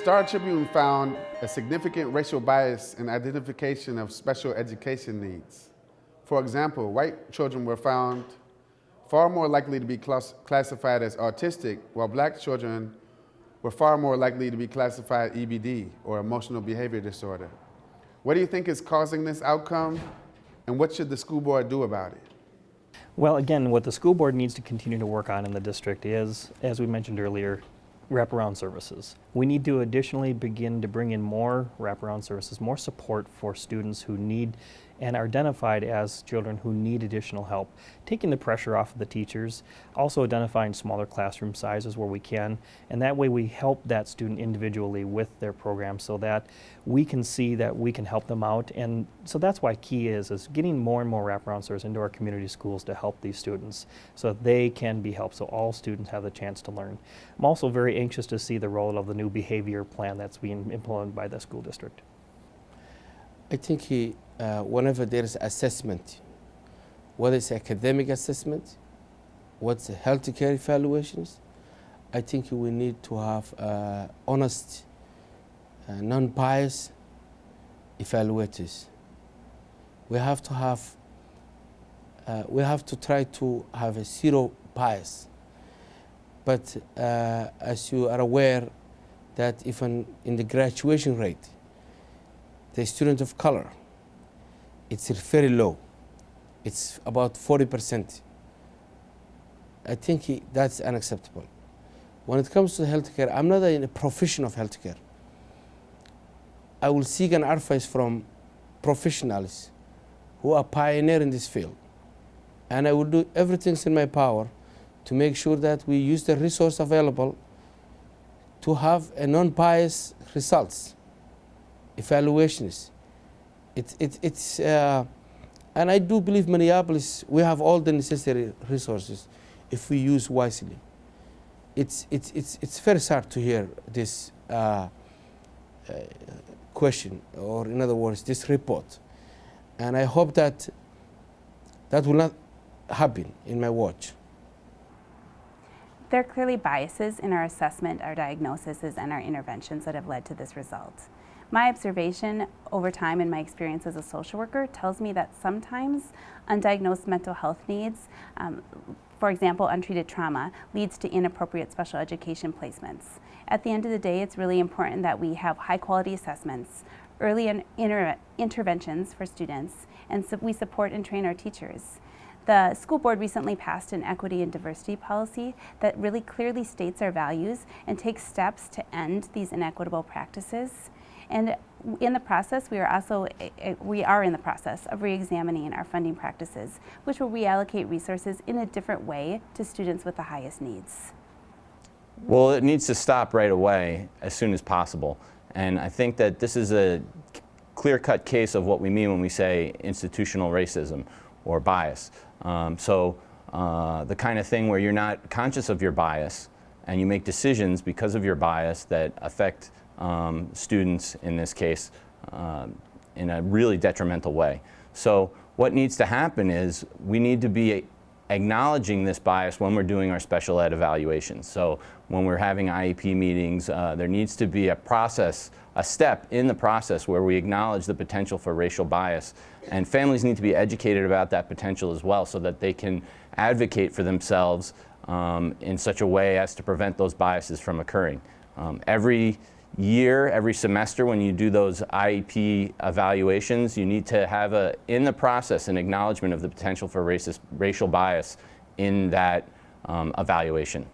Star Tribune found a significant racial bias in identification of special education needs. For example, white children were found far more likely to be class classified as autistic, while black children were far more likely to be classified EBD, or emotional behavior disorder. What do you think is causing this outcome, and what should the school board do about it? Well, again, what the school board needs to continue to work on in the district is, as we mentioned earlier, wraparound services. We need to additionally begin to bring in more wraparound services, more support for students who need and are identified as children who need additional help, taking the pressure off of the teachers, also identifying smaller classroom sizes where we can, and that way we help that student individually with their program so that we can see that we can help them out. And so that's why key is, is getting more and more wraparound services into our community schools to help these students so that they can be helped, so all students have the chance to learn. I'm also very anxious to see the role of the new behavior plan that's being implemented by the school district. I think he, uh, whenever there is assessment, whether it's academic assessment, what's healthcare evaluations, I think we need to have uh, honest, uh, non-biased evaluators. We have to have, uh, we have to try to have a zero bias. But uh, as you are aware, that even in the graduation rate, the student of color, it's very low. It's about 40%. I think that's unacceptable. When it comes to healthcare, I'm not in a profession of healthcare. I will seek an advice from professionals who are pioneer in this field. And I will do everything in my power to make sure that we use the resource available to have a non-biased results evaluations. It, it, it's, uh, and I do believe Minneapolis, we have all the necessary resources if we use wisely. It's, it's, it's, it's very sad to hear this uh, uh, question, or in other words, this report. And I hope that that will not happen in my watch. There are clearly biases in our assessment, our diagnoses, and our interventions that have led to this result. My observation over time and my experience as a social worker tells me that sometimes undiagnosed mental health needs, um, for example, untreated trauma, leads to inappropriate special education placements. At the end of the day, it's really important that we have high quality assessments, early inter interventions for students, and so we support and train our teachers. The school board recently passed an equity and diversity policy that really clearly states our values and takes steps to end these inequitable practices. And in the process, we are also eh, eh, we are in the process of re-examining our funding practices, which will reallocate resources in a different way to students with the highest needs. Well, it needs to stop right away as soon as possible. And I think that this is a clear-cut case of what we mean when we say institutional racism or bias. Um, so uh, the kind of thing where you're not conscious of your bias and you make decisions because of your bias that affect um, students in this case uh, in a really detrimental way. So what needs to happen is we need to be acknowledging this bias when we're doing our special ed evaluations. So when we're having IEP meetings, uh, there needs to be a process, a step in the process where we acknowledge the potential for racial bias. And families need to be educated about that potential as well so that they can advocate for themselves um, in such a way as to prevent those biases from occurring. Um, every year, every semester when you do those IEP evaluations, you need to have a, in the process an acknowledgement of the potential for racist, racial bias in that um, evaluation.